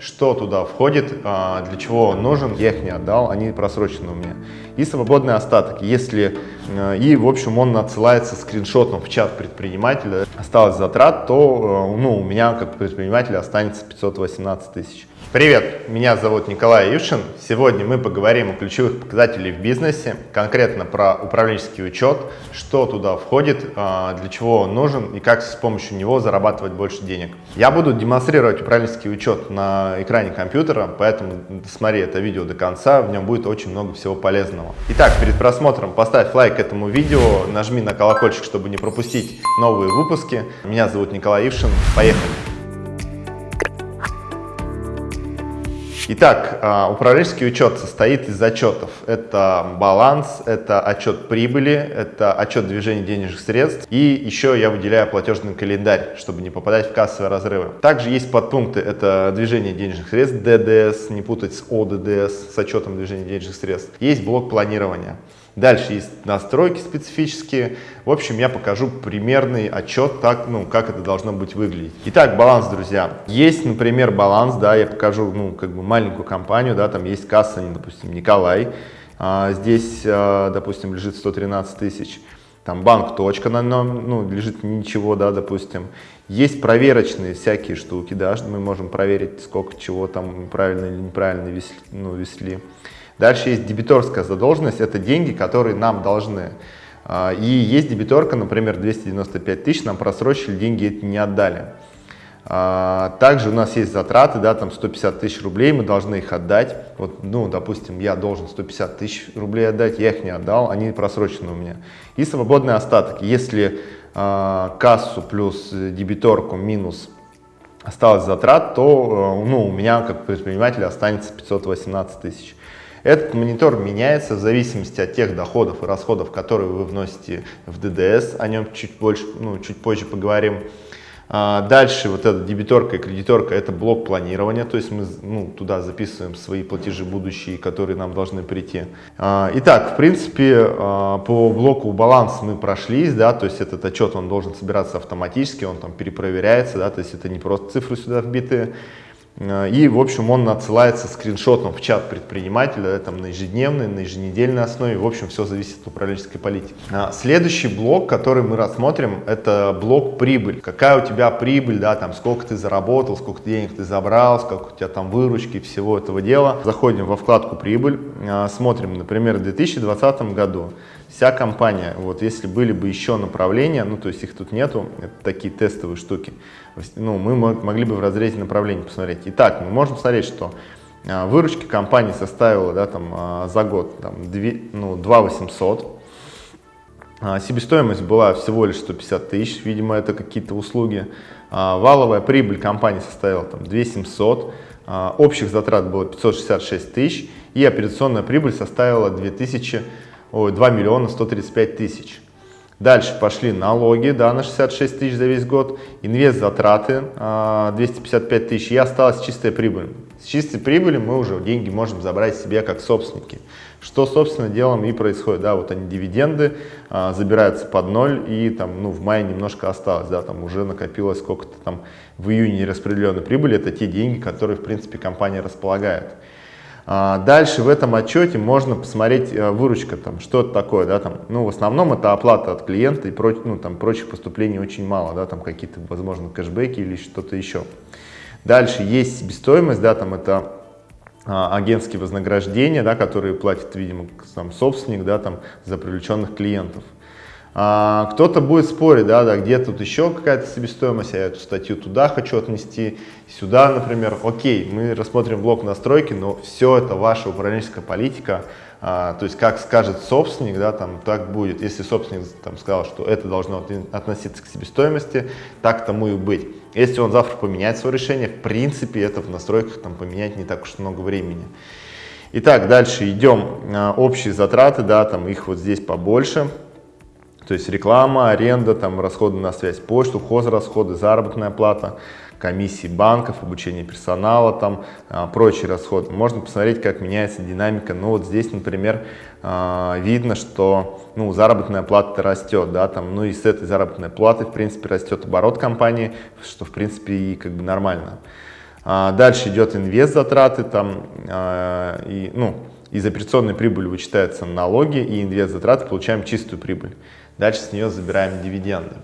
что туда входит, а, для чего он нужен, я их не отдал, они просрочены у меня. И свободный остаток, если, э, и в общем он отсылается скриншотом в чат предпринимателя, осталось затрат, то ну, у меня как предпринимателя останется 518 тысяч. Привет, меня зовут Николай Юшин. Сегодня мы поговорим о ключевых показателях в бизнесе, конкретно про управленческий учет, что туда входит, а, для чего он нужен и как с помощью него зарабатывать больше денег. Я буду демонстрировать управленческий учет на экране компьютера, поэтому смотри это видео до конца, в нем будет очень много всего полезного. Итак, перед просмотром поставь лайк этому видео, нажми на колокольчик, чтобы не пропустить новые выпуски. Меня зовут Николай Юшин. Поехали! Итак, а, управленческий учет состоит из отчетов. Это баланс, это отчет прибыли, это отчет движения денежных средств и еще я выделяю платежный календарь, чтобы не попадать в кассовые разрывы. Также есть подпункты, это движение денежных средств, ДДС, не путать с ОДДС, с отчетом движения денежных средств. Есть блок планирования. Дальше есть настройки специфические. В общем, я покажу примерный отчет, так, ну, как это должно быть выглядеть. Итак, баланс, друзья. Есть, например, баланс, да, я покажу, ну, как бы маленькую компанию, да, там есть касса, допустим, Николай. А, здесь, а, допустим, лежит 113 тысяч. Там банк точка на нем, ну, лежит ничего, да, допустим. Есть проверочные всякие штуки, да, мы можем проверить, сколько чего там правильно или неправильно весли, ну, весли. Дальше есть дебиторская задолженность, это деньги, которые нам должны. А, и есть дебиторка, например, 295 тысяч, нам просрочили, деньги эти не отдали. А, также у нас есть затраты, да, там 150 тысяч рублей, мы должны их отдать. Вот, ну, допустим, я должен 150 тысяч рублей отдать, я их не отдал, они просрочены у меня. И свободный остаток. Если э, кассу плюс дебиторку минус осталось затрат, то э, ну, у меня как предпринимателя останется 518 тысяч. Этот монитор меняется в зависимости от тех доходов и расходов, которые вы вносите в ДДС, о нем чуть, больше, ну, чуть позже поговорим. А, дальше вот эта дебиторка и кредиторка – это блок планирования, то есть мы ну, туда записываем свои платежи будущие, которые нам должны прийти. А, итак, в принципе, а, по блоку баланс мы прошлись, да, то есть этот отчет он должен собираться автоматически, он там перепроверяется, да, то есть это не просто цифры сюда вбитые. Э, и, в общем, он отсылается скриншотом в чат предпринимателя там, на ежедневной, на еженедельной основе. В общем, все зависит от управленческой политики. А, следующий блок, который мы рассмотрим, это блок прибыль. Какая у тебя прибыль, да, там, сколько ты заработал, сколько денег ты забрал, сколько у тебя там выручки, всего этого дела. Заходим во вкладку прибыль, а, смотрим, например, в 2020 году вся компания, вот если были бы еще направления, ну то есть их тут нету, это такие тестовые штуки, ну мы могли бы в разрезе направлений посмотреть. Итак, мы можем смотреть, что а, выручки компании составила да, там, а, за год там, 2, ну, 2 800, а, себестоимость была всего лишь 150 тысяч, видимо это какие-то услуги, валовая прибыль компании составила там, 2 700, общих затрат было 566 тысяч и операционная прибыль составила 2000 ой, 2 миллиона 135 тысяч. Дальше пошли налоги да, на 66 тысяч за весь год, инвест затраты 255 тысяч и осталась чистая прибыль. С чистой прибыли мы уже деньги можем забрать себе как собственники. Что, собственно, делом и происходит. Да, вот они дивиденды а, забираются под ноль и там, ну, в мае немножко осталось, да, там уже накопилось сколько-то там в июне нераспределенной прибыли. Это те деньги, которые, в принципе, компания располагает. А, дальше в этом отчете можно посмотреть э, выручка, там, что это такое, да, там, ну, в основном это оплата от клиента и проч, ну, там, прочих поступлений очень мало, да, там какие-то, возможно, кэшбэки или что-то еще. Дальше есть себестоимость, да, там это а, агентские вознаграждения, да, которые платит, видимо, сам собственник, да, там, за привлеченных клиентов. А, Кто-то будет спорить, да, да, где тут еще какая-то себестоимость, я эту статью туда хочу отнести, сюда, например. Окей, мы рассмотрим блок настройки, но все это ваша управленческая политика, а, то есть как скажет собственник, да, там так будет. Если собственник там сказал, что это должно относиться к себестоимости, так тому и быть. Если он завтра поменяет свое решение, в принципе, это в настройках там поменять не так уж много времени. Итак, дальше идем. А, общие затраты, да, там их вот здесь побольше. То есть реклама, аренда, там, расходы на связь, почту, хозрасходы, заработная плата, комиссии банков, обучение персонала, там, а, прочие расходы. Можно посмотреть, как меняется динамика. Ну вот здесь, например, а, видно, что ну, заработная плата растет, да, там, ну и с этой заработной платы, в принципе, растет оборот компании, что, в принципе, и как бы нормально. А, дальше идет инвест затраты, там, и, ну, из операционной прибыли вычитаются налоги и инвест затраты, получаем чистую прибыль. Дальше с нее забираем дивиденды.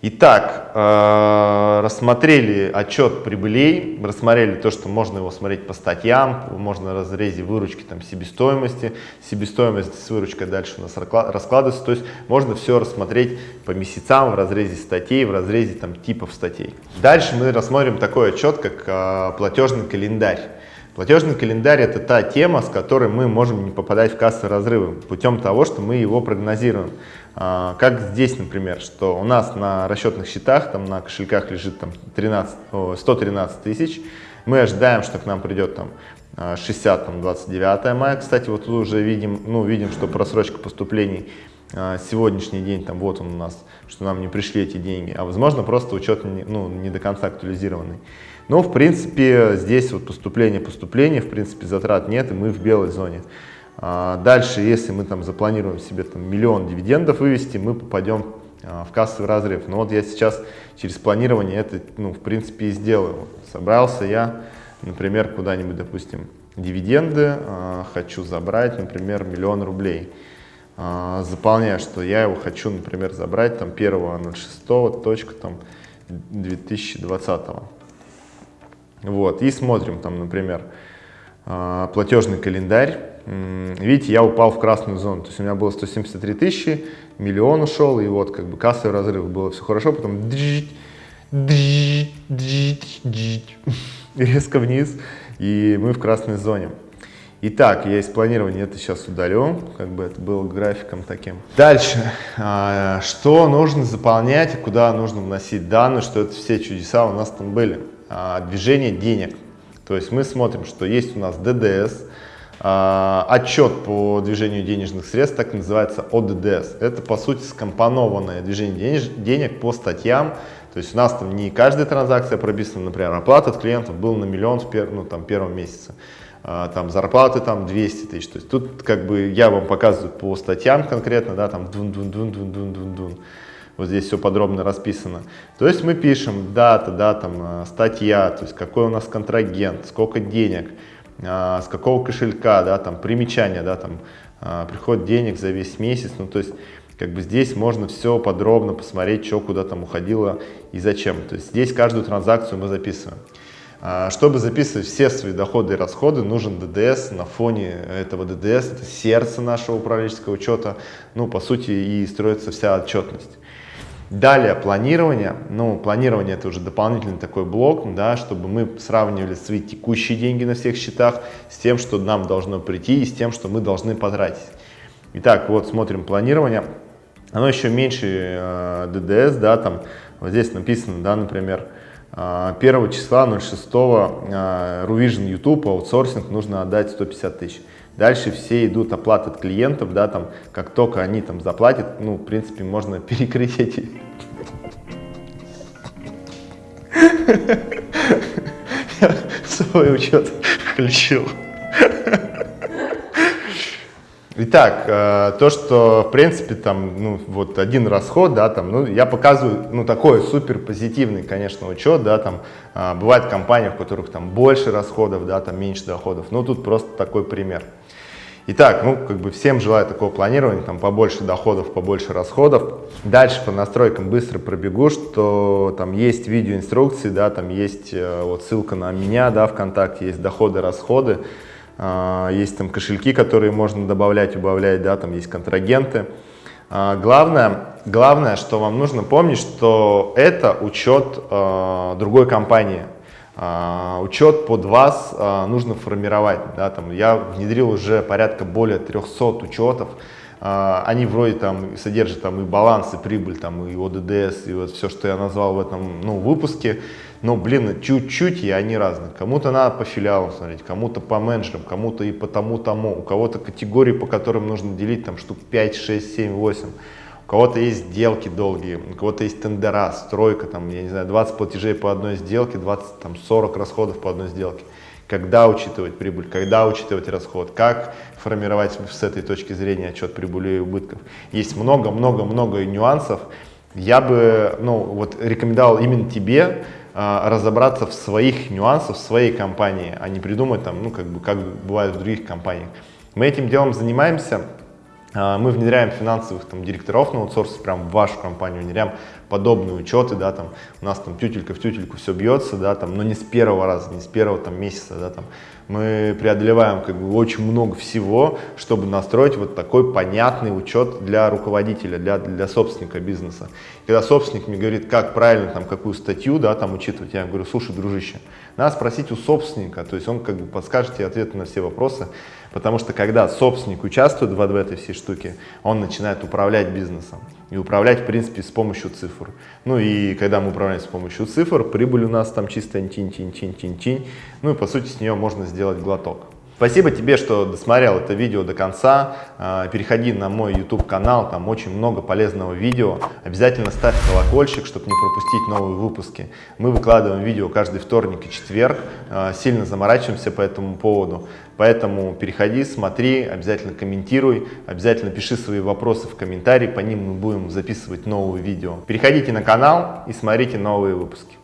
Итак, э, рассмотрели отчет прибылей, рассмотрели то, что можно его смотреть по статьям, можно в разрезе выручки там, себестоимости, себестоимость с выручкой дальше у нас раскладывается, то есть можно все рассмотреть по месяцам в разрезе статей, в разрезе там, типов статей. Дальше мы рассмотрим такой отчет, как э, платежный календарь. Платежный календарь – это та тема, с которой мы можем не попадать в кассовые разрывы, путем того, что мы его прогнозируем. А, как здесь, например, что у нас на расчетных счетах, там на кошельках лежит там 13, 113 тысяч, мы ожидаем, что к нам придет там 60, там 29 мая, кстати, вот тут уже видим, ну, видим, что просрочка поступлений сегодняшний день, там вот он у нас, что нам не пришли эти деньги, а возможно просто учет ну, не до конца актуализированный. Но, в принципе, здесь вот поступление, поступление, в принципе, затрат нет, и мы в белой зоне. А дальше, если мы там запланируем себе там миллион дивидендов вывести, мы попадем а, в кассовый разрыв. Но вот я сейчас через планирование это, ну, в принципе, и сделаю. Собрался я, например, куда-нибудь, допустим, дивиденды, а, хочу забрать, например, миллион рублей. Заполняю, что я его хочу, например, забрать там 1.06, точка там 2020. Вот, и смотрим там, например, платежный календарь видите, я упал в красную зону. То есть у меня было 173 тысячи, миллион ушел, и вот как бы кассовый разрыв, было все хорошо, потом резко вниз, и мы в красной зоне. Итак, я из планирования это сейчас удалю, как бы это было графиком таким. Дальше, а, что нужно заполнять, куда нужно вносить данные, что это все чудеса у нас там были. А, движение денег. То есть мы смотрим, что есть у нас ДДС, а, отчет по движению денежных средств, так называется ОДДС. Это, по сути, скомпонованное движение денег по статьям. То есть у нас там не каждая транзакция прописана, например, оплата от клиентов был на миллион в пер, ну, там, первом месяце. А, там зарплаты там 200 тысяч. То есть тут как бы я вам показываю по статьям конкретно, да, там дун дун дун дун дун дун дун. Вот здесь все подробно расписано. То есть мы пишем дата, да, там статья, то есть какой у нас контрагент, сколько денег, а, с какого кошелька, да, там примечание, да, там а, приход денег за весь месяц, ну то есть как бы здесь можно все подробно посмотреть, что куда там уходило и зачем. То есть здесь каждую транзакцию мы записываем. А, чтобы записывать все свои доходы и расходы, нужен ДДС. На фоне этого ДДС, это сердце нашего управленческого учета, ну, по сути, и строится вся отчетность. Далее планирование. Ну, планирование это уже дополнительный такой блок, да, чтобы мы сравнивали свои текущие деньги на всех счетах с тем, что нам должно прийти и с тем, что мы должны потратить. Итак, вот смотрим планирование. Оно еще меньше э, ДДС, да, там вот здесь написано, да, например, 1 э, числа 06 э, Ruvision YouTube аутсорсинг нужно отдать 150 тысяч. Дальше все идут оплаты от клиентов, да, там, как только они там заплатят, ну, в принципе, можно перекрыть эти... свой учет включил. Итак, э, то, что, в принципе, там, ну, вот один расход, да, там, ну, я показываю, ну, такой супер позитивный, конечно, учет, да, там, э, бывает компании, в которых там больше расходов, да, там, меньше доходов, ну, тут просто такой пример. Итак, ну, как бы всем желаю такого планирования, там побольше доходов, побольше расходов. Дальше по настройкам быстро пробегу, что там есть видеоинструкции, да, там есть э, вот ссылка на меня, да, ВКонтакте, есть доходы, расходы, есть там кошельки, которые можно добавлять, убавлять, да, там есть контрагенты. Э, главное, главное, что вам нужно помнить, что это учет э, другой компании. А, учет под вас а, нужно формировать. Да, там, я внедрил уже порядка более 300 учетов. А, они вроде там содержат там, и баланс, и прибыль, там, и ОДДС, и вот все, что я назвал в этом ну, выпуске. Но, блин, чуть-чуть, и они разные. Кому-то надо по филиалам смотреть, кому-то по менеджерам, кому-то и по тому-тому. У кого-то категории, по которым нужно делить там штук 5, 6, 7, 8 у кого-то есть сделки долгие, у кого-то есть тендера, стройка, там, я не знаю, 20 платежей по одной сделке, 20, там, 40 расходов по одной сделке. Когда учитывать прибыль, когда учитывать расход, как формировать с этой точки зрения отчет прибыли и убытков. Есть много-много-много нюансов. Я бы ну, вот, рекомендовал именно тебе разобраться в своих нюансах, в своей компании, а не придумать там, ну, как бы, как бывает в других компаниях. Мы этим делом занимаемся, а, мы внедряем финансовых там, директоров на аутсорсе прям в вашу компанию, внедряем подобные учеты, да, там, у нас там тютелька в тютельку все бьется, да, там, но не с первого раза, не с первого там месяца, да, там, мы преодолеваем как бы очень много всего, чтобы настроить вот такой понятный учет для руководителя, для, для собственника бизнеса. Когда собственник мне говорит, как правильно, там, какую статью, да, там, учитывать, я говорю, слушай, дружище, надо спросить у собственника, то есть он как бы подскажет тебе ответы на все вопросы, потому что когда собственник участвует в, в этой всей штуке, он начинает управлять бизнесом и управлять, в принципе, с помощью цифр. Ну и когда мы управляем с помощью цифр, прибыль у нас там чисто тинь-тинь-тинь-тинь-тинь, ну и по сути с нее можно сделать глоток. Спасибо тебе, что досмотрел это видео до конца. А, переходи на мой YouTube канал, там очень много полезного видео. Обязательно ставь колокольчик, чтобы не пропустить новые выпуски. Мы выкладываем видео каждый вторник и четверг. А, сильно заморачиваемся по этому поводу. Поэтому переходи, смотри, обязательно комментируй, обязательно пиши свои вопросы в комментарии, по ним мы будем записывать новые видео. Переходите на канал и смотрите новые выпуски.